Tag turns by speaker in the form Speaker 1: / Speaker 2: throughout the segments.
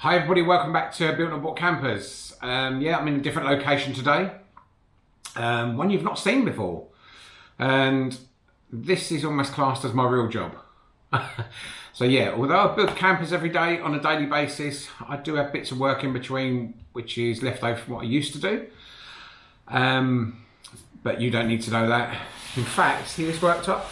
Speaker 1: Hi everybody, welcome back to Built on Board Campers. Um, yeah, I'm in a different location today, um, one you've not seen before. And this is almost classed as my real job. so yeah, although I build campers every day on a daily basis, I do have bits of work in between, which is left over from what I used to do. Um, but you don't need to know that. In fact, see this worktop?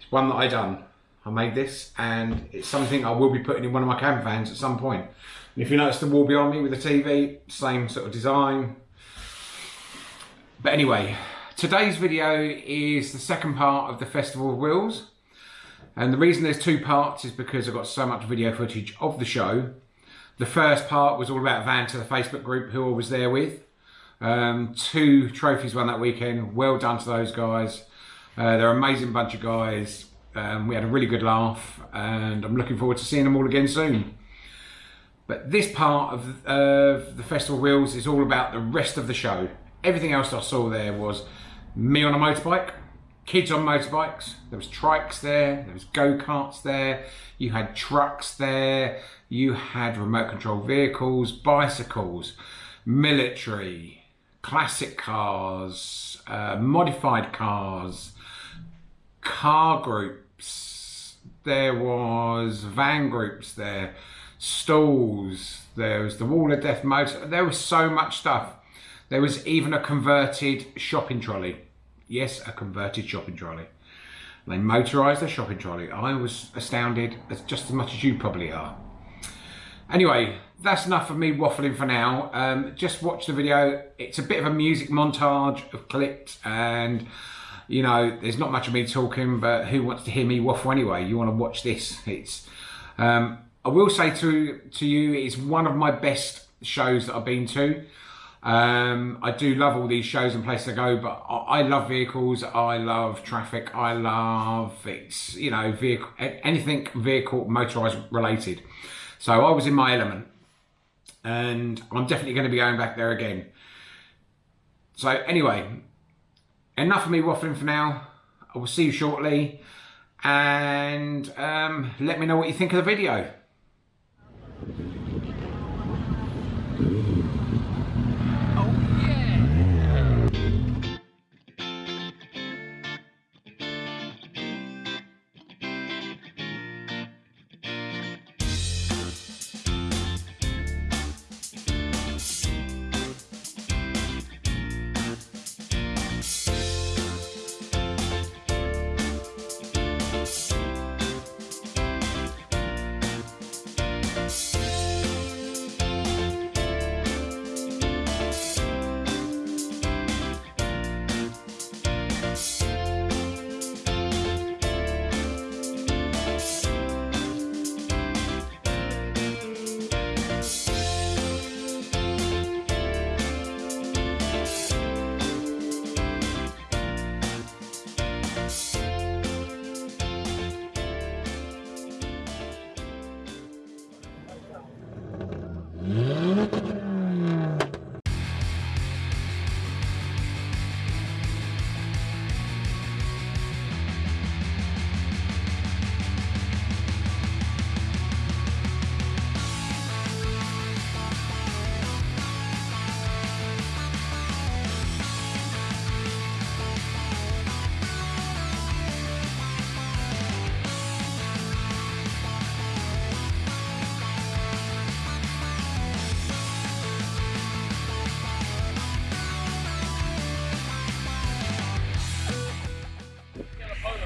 Speaker 1: It's one that I done. I made this and it's something I will be putting in one of my camper vans at some point. And if you notice the wall behind me with the TV, same sort of design. But anyway, today's video is the second part of the Festival of Wheels. And the reason there's two parts is because I've got so much video footage of the show. The first part was all about Vanta the Facebook group who I was there with. Um, two trophies won that weekend. Well done to those guys. Uh, they're an amazing bunch of guys. Um, we had a really good laugh and I'm looking forward to seeing them all again soon. But this part of, of the Festival Wheels is all about the rest of the show. Everything else I saw there was me on a motorbike, kids on motorbikes, there was trikes there, there was go-karts there, you had trucks there, you had remote control vehicles, bicycles, military, classic cars, uh, modified cars, car groups, there was van groups there, stalls, there was the Wall of Death motor, there was so much stuff. There was even a converted shopping trolley. Yes, a converted shopping trolley. They motorised the shopping trolley. I was astounded, as just as much as you probably are. Anyway, that's enough of me waffling for now. Um, just watch the video. It's a bit of a music montage of clips and you know, there's not much of me talking, but who wants to hear me waffle anyway? You want to watch this. It's, um, I will say to, to you, it's one of my best shows that I've been to. Um, I do love all these shows and places I go, but I, I love vehicles. I love traffic. I love it's you know vehicle anything vehicle motorized related. So I was in my element, and I'm definitely going to be going back there again. So anyway, enough of me waffling for now. I will see you shortly, and um, let me know what you think of the video.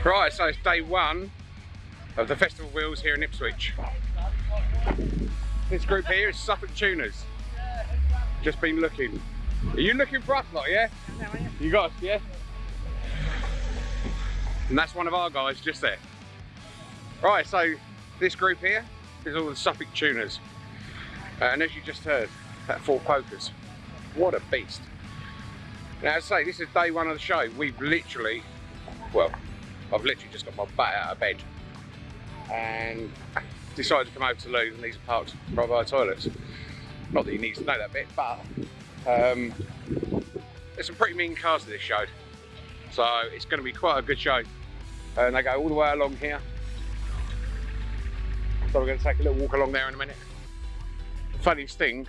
Speaker 1: Right, so it's day one of the Festival Wheels here in Ipswich. This group here is Suffolk Tuners. Just been looking. Are you looking for us lot, yeah? You got us, yeah? And that's one of our guys just there. Right, so this group here is all the Suffolk Tuners. And as you just heard, that Ford Focus, what a beast. Now, as I say, this is day one of the show. We've literally, well, I've literally just got my butt out of bed and decided to come over to Lou and these are parked right by the toilets. Not that he needs to know that bit, but um, there's some pretty mean cars to this show. So it's going to be quite a good show. And they go all the way along here. So we're going to take a little walk along there in a minute. funniest thing,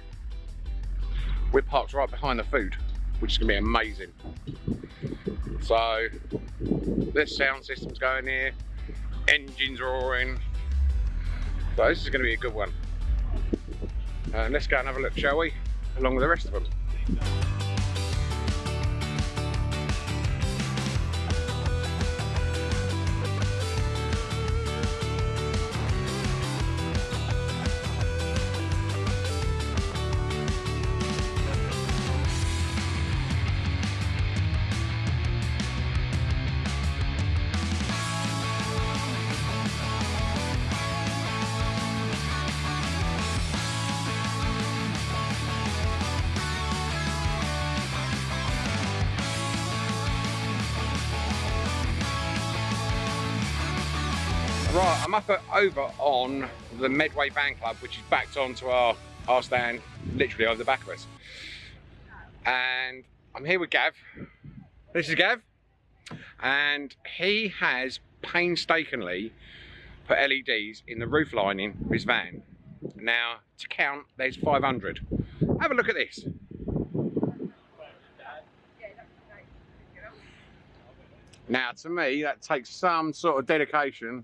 Speaker 1: we're parked right behind the food, which is gonna be amazing. So, this sound system's going here, engines roaring. So this is gonna be a good one. And let's go and have a look, shall we? Along with the rest of them. Right, I'm up at, over on the Medway Van Club, which is backed onto our, our stand, literally over the back of us. And I'm here with Gav. This is Gav. And he has painstakingly put LEDs in the roof lining of his van. Now, to count, there's 500. Have a look at this. Now, to me, that takes some sort of dedication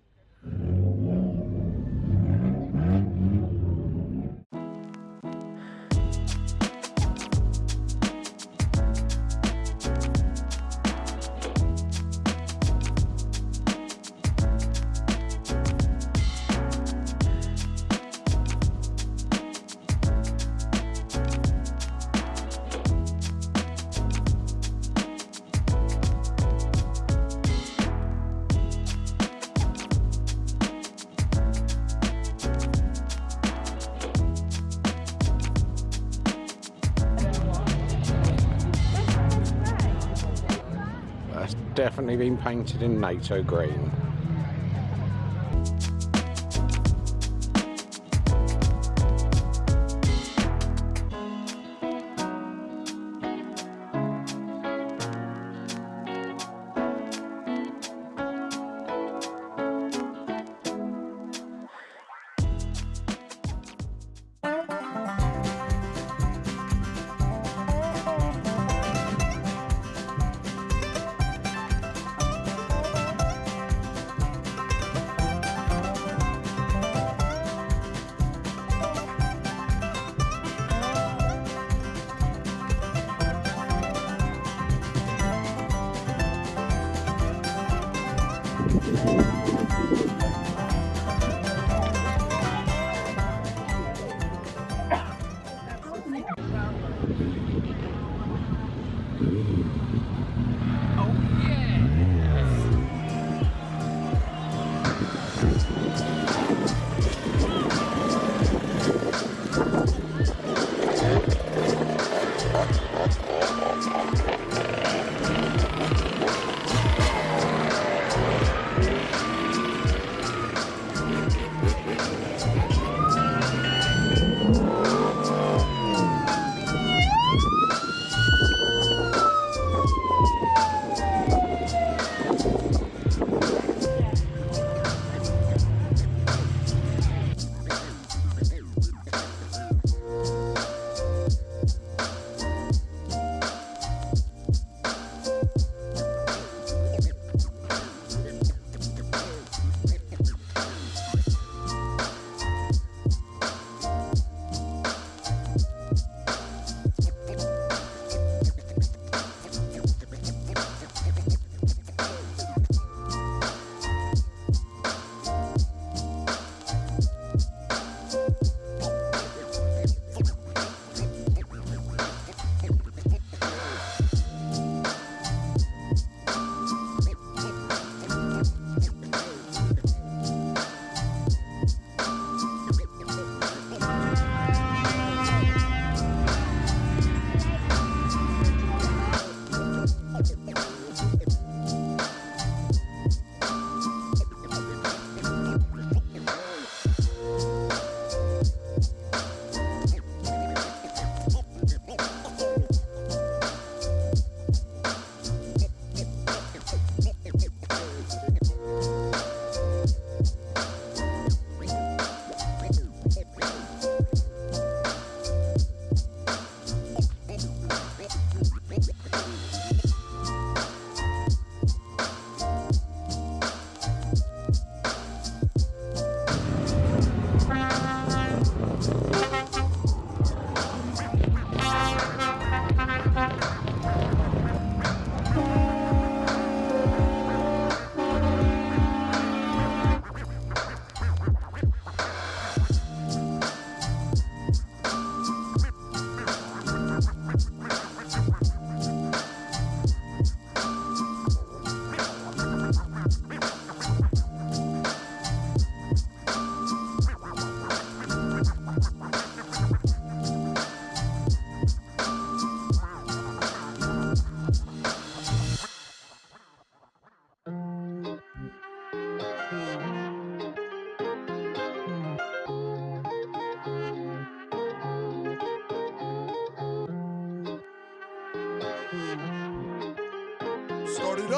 Speaker 1: definitely been painted in NATO green.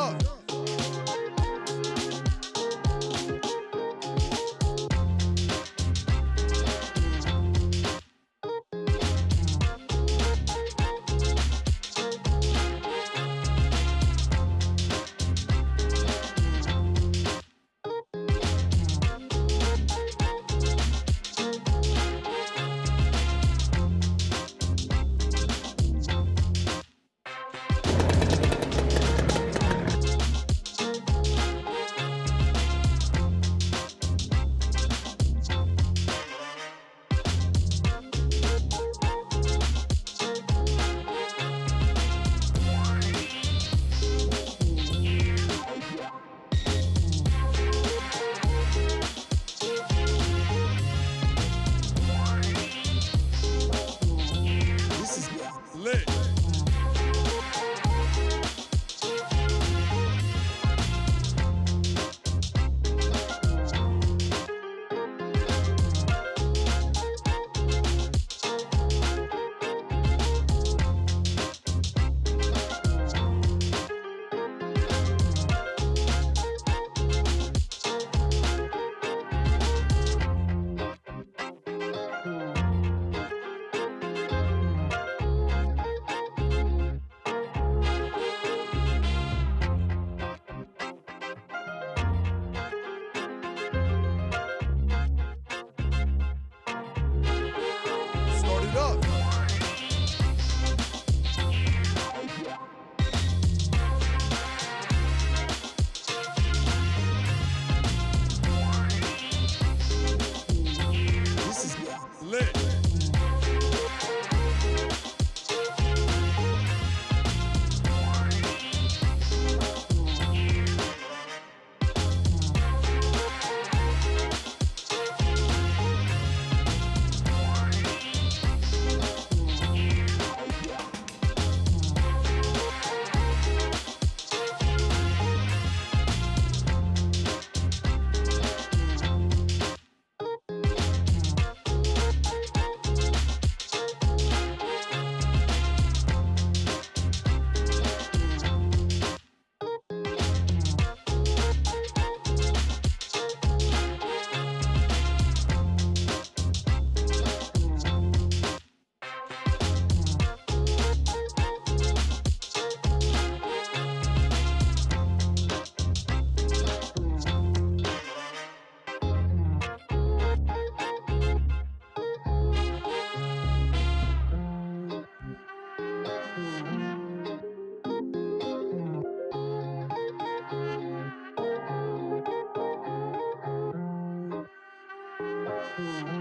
Speaker 1: Up. Mm-hmm.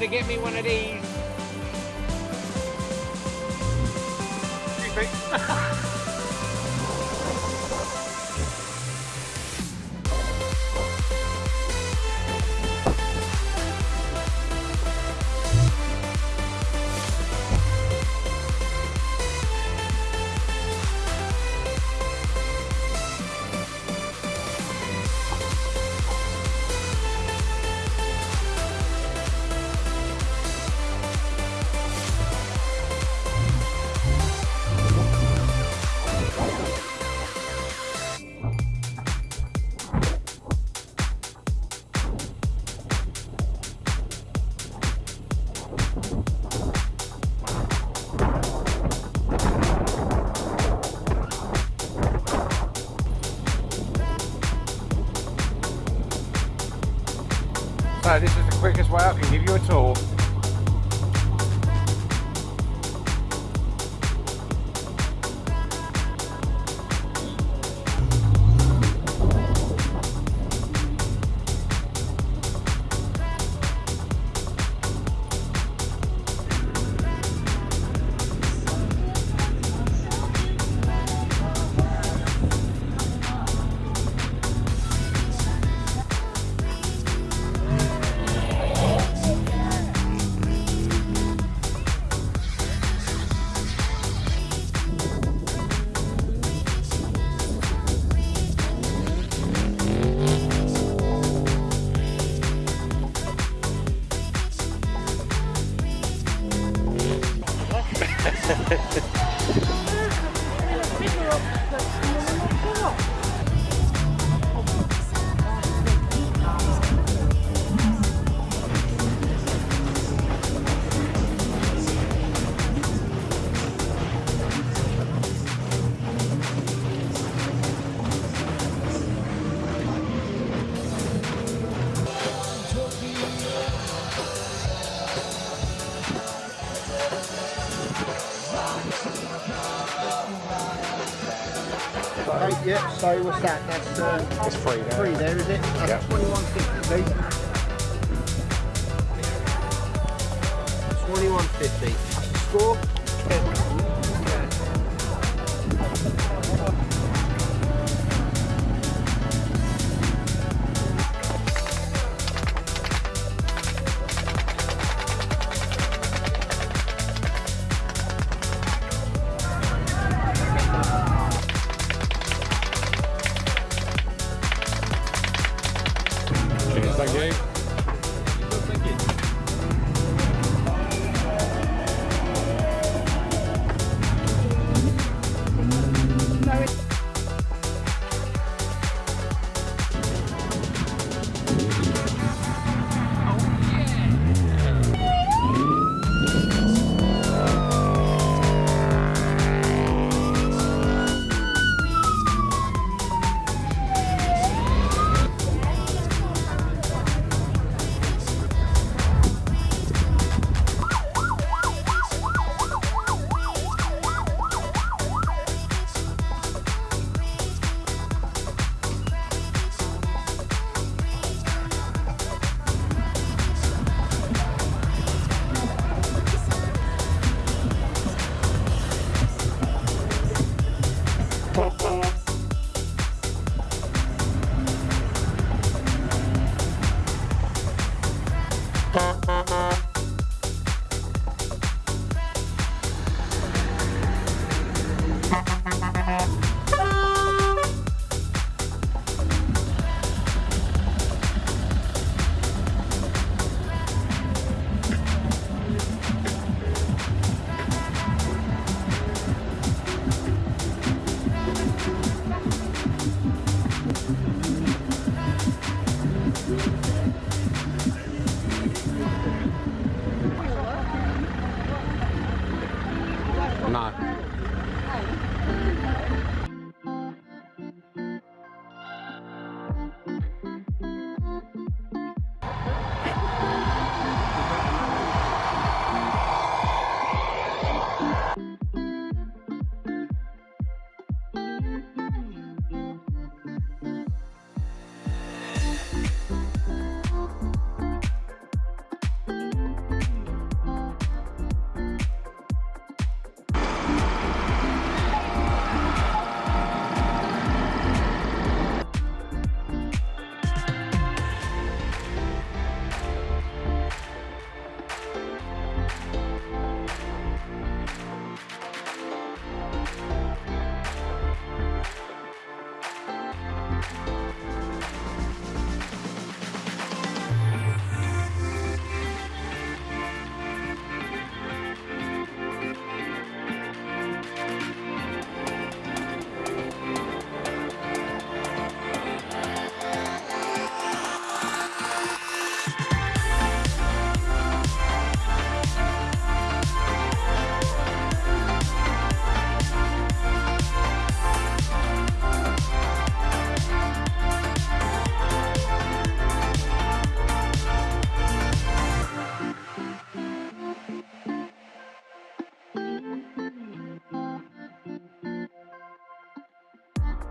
Speaker 1: To get me one of these. So
Speaker 2: what's that? That's uh,
Speaker 3: It's free there.
Speaker 2: free there, is it? That's
Speaker 3: Yeah.
Speaker 2: 2150, please. 2150. Score?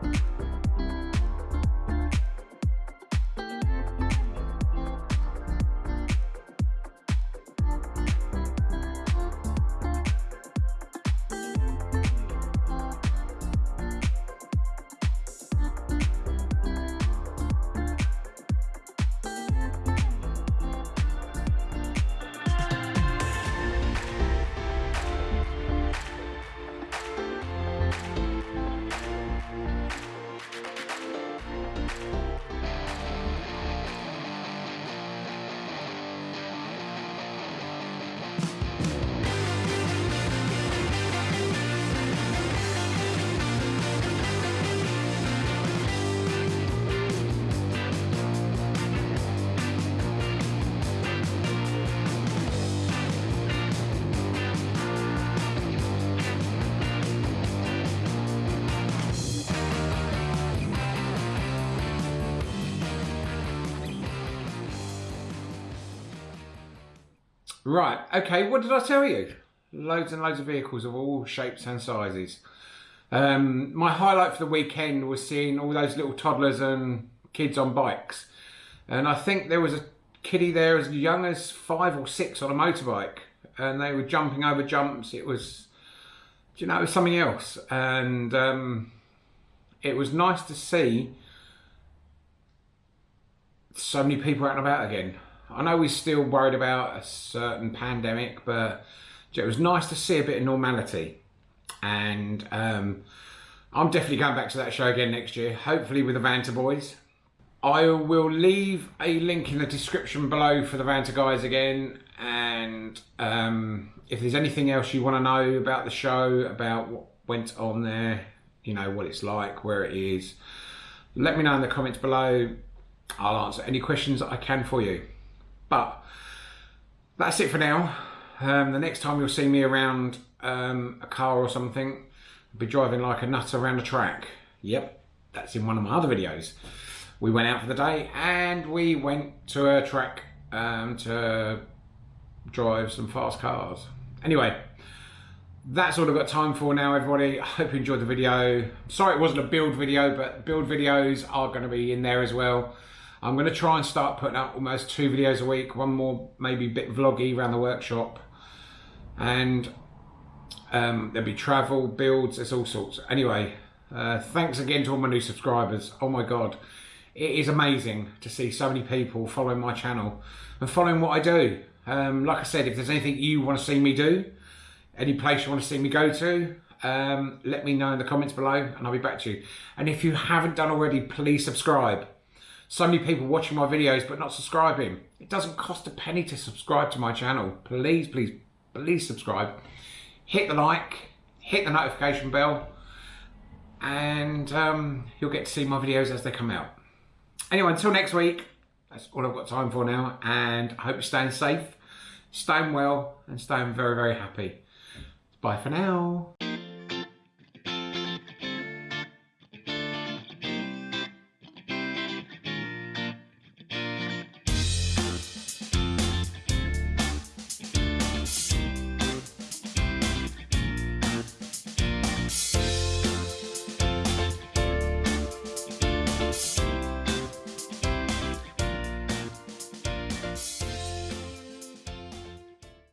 Speaker 3: Bye.
Speaker 1: Right, okay, what did I tell you? Loads and loads of vehicles of all shapes and sizes. Um, my highlight for the weekend was seeing all those little toddlers and kids on bikes. And I think there was a kiddie there as young as five or six on a motorbike. And they were jumping over jumps. It was, you know, it was something else. And um, it was nice to see so many people out and about again. I know we're still worried about a certain pandemic, but it was nice to see a bit of normality. And um, I'm definitely going back to that show again next year, hopefully with the Vanta boys. I will leave a link in the description below for the Vanta guys again. And um, if there's anything else you want to know about the show, about what went on there, you know, what it's like, where it is, let me know in the comments below. I'll answer any questions I can for you. But that's it for now. Um, the next time you'll see me around um, a car or something, I'll be driving like a nut around a track. Yep, that's in one of my other videos. We went out for the day and we went to a track um, to drive some fast cars. Anyway, that's all I've got time for now, everybody. I hope you enjoyed the video. Sorry it wasn't a build video, but build videos are going to be in there as well. I'm going to try and start putting up almost two videos a week, one more maybe a bit vloggy around the workshop. And um, there'll be travel, builds, there's all sorts. Anyway, uh, thanks again to all my new subscribers. Oh my God, it is amazing to see so many people following my channel and following what I do. Um, like I said, if there's anything you want to see me do, any place you want to see me go to, um, let me know in the comments below and I'll be back to you. And if you haven't done already, please subscribe. So many people watching my videos but not subscribing. It doesn't cost a penny to subscribe to my channel. Please, please, please subscribe. Hit the like, hit the notification bell, and um, you'll get to see my videos as they come out. Anyway, until next week, that's all I've got time for now, and I hope you're staying safe, staying well, and staying very, very happy. Bye for now.